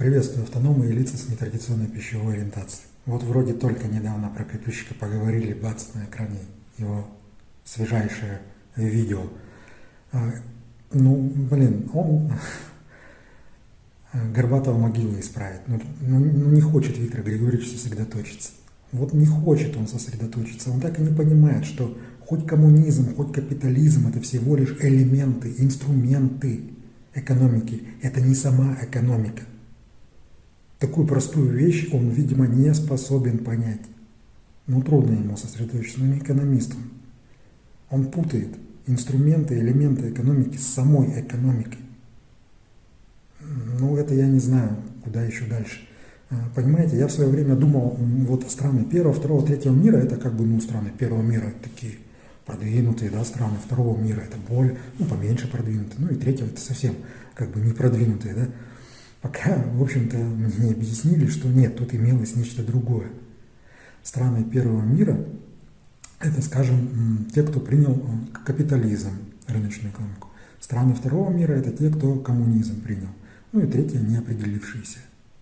Приветствую автономы и лица с нетрадиционной пищевой ориентацией. Вот вроде только недавно про Катющика поговорили, бац, на экране его свежайшее видео. А, ну, блин, он Горбатого могилу исправит. Ну, ну, ну не хочет Виктор Григорьевич сосредоточиться. Вот не хочет он сосредоточиться. Он так и не понимает, что хоть коммунизм, хоть капитализм – это всего лишь элементы, инструменты экономики. Это не сама экономика. Такую простую вещь он, видимо, не способен понять. Ну, трудно ему сосредоточиться, но не экономист он. Он путает инструменты, элементы экономики с самой экономикой. Ну, это я не знаю, куда еще дальше. А, понимаете, я в свое время думал, вот страны первого, второго, третьего мира, это как бы, ну, страны первого мира, такие продвинутые, да, страны второго мира, это более, ну, поменьше продвинутые, ну, и третьего, это совсем как бы не продвинутые, да. Пока, в общем-то, мне не объяснили, что нет, тут имелось нечто другое. Страны первого мира – это, скажем, те, кто принял капитализм, рыночную экономику. Страны второго мира – это те, кто коммунизм принял. Ну и третье – неопределившиеся,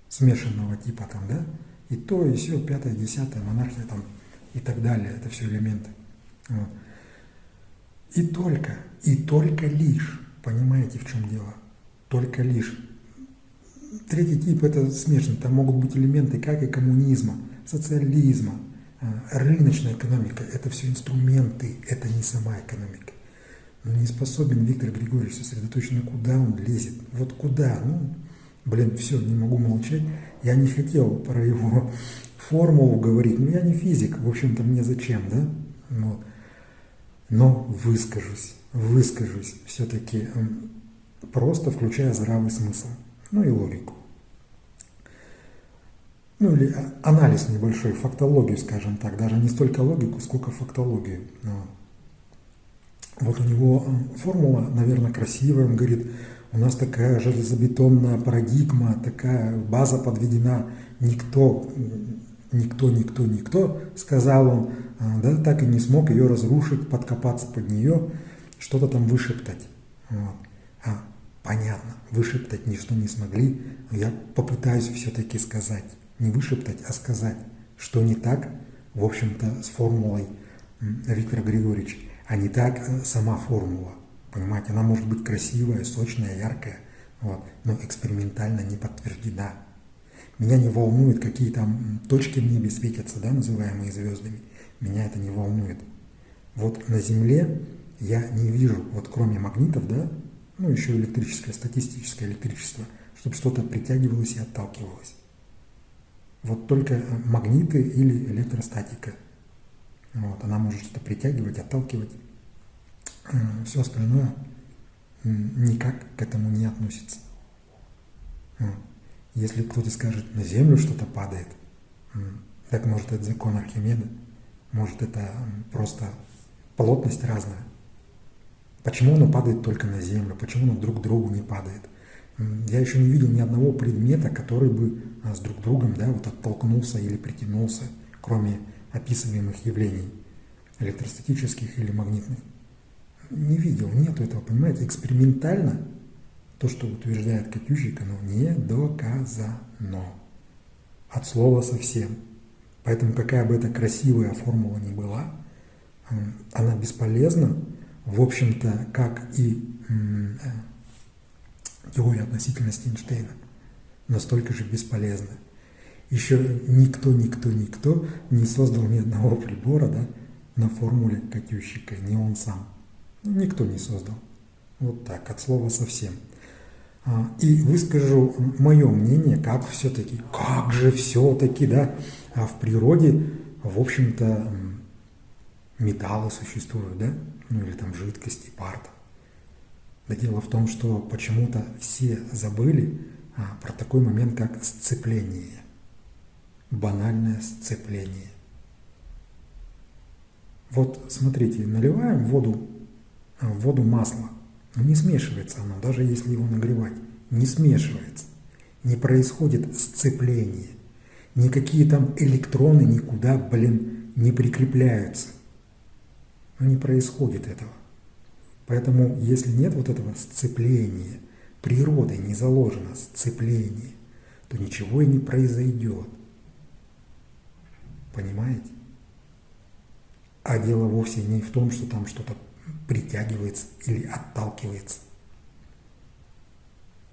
смешанного типа там, да? И то, и все, пятое, десятое, монархия там и так далее. Это все элементы. Вот. И только, и только лишь, понимаете, в чем дело? Только лишь. Третий тип – это смешанный. Там могут быть элементы как и коммунизма, социализма, э, рыночная экономика. Это все инструменты, это не сама экономика. Но не способен Виктор Григорьевич сосредоточен, куда он лезет. Вот куда? Ну, блин, все, не могу молчать. Я не хотел про его формулу говорить, но я не физик, в общем-то, мне зачем, да? Вот. Но выскажусь, выскажусь все-таки просто включая здравый смысл, ну и логику. Ну или а, анализ небольшой, фактологию, скажем так, даже не столько логику, сколько фактологию. Вот. У него формула, наверное, красивая. Он говорит, у нас такая железобетонная парадигма, такая база подведена. Никто, никто, никто, никто, сказал он, а, да, так и не смог ее разрушить, подкопаться под нее, что-то там вышептать. Вот. Вышептать ничто не смогли, но я попытаюсь все-таки сказать, не вышептать, а сказать, что не так, в общем-то, с формулой Виктора Григорьевича а не так э, сама формула. Понимаете, она может быть красивая, сочная, яркая, вот, но экспериментально не подтверждена. Меня не волнует, какие там точки в небе светятся, да, называемые звездами. Меня это не волнует. Вот на Земле я не вижу, вот кроме магнитов, да, ну еще электрическое, статистическое электричество, чтобы что-то притягивалось и отталкивалось. Вот только э, магниты или электростатика – вот, она может что-то притягивать, отталкивать. Все остальное никак к этому не относится. Если кто-то скажет, на Землю что-то падает, так может это закон Архимеда, может это просто плотность разная. Почему оно падает только на Землю, почему оно друг к другу не падает? Я еще не видел ни одного предмета, который бы а, с друг другом да, вот оттолкнулся или притянулся, кроме описываемых явлений, электростатических или магнитных. Не видел, нету этого, понимаете, экспериментально то, что утверждает Катющик, оно не доказано. От слова совсем. Поэтому какая бы это красивая формула ни была, она бесполезна, в общем-то, как и э, теория относительности Эйнштейна, настолько же бесполезна. Еще никто, никто, никто не создал ни одного прибора да, на формуле Катющика, не он сам. Никто не создал. Вот так, от слова совсем. А, и выскажу мое мнение, как все-таки, как же все-таки, да, а в природе, в общем-то, металлы существуют, да, ну или там жидкости, пар. Да дело в том, что почему-то все забыли а, про такой момент, как сцепление банальное сцепление. Вот смотрите, наливаем воду, в э, воду масло, но не смешивается оно, даже если его нагревать, не смешивается, не происходит сцепление, никакие там электроны никуда, блин, не прикрепляются. Но не происходит этого. Поэтому, если нет вот этого сцепления, природой не заложено сцепление, то ничего и не произойдет. Понимаете? А дело вовсе не в том, что там что-то притягивается или отталкивается.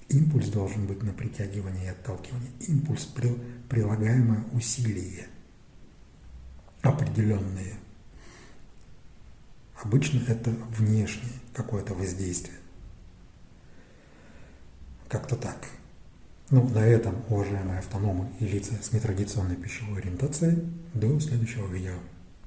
Импульс должен быть на притягивание и отталкивание. Импульс – прилагаемое усилие определенные. Обычно это внешнее какое-то воздействие. Как-то так. Ну, на этом, уважаемые автономы и лица с нетрадиционной пищевой ориентацией, до следующего видео.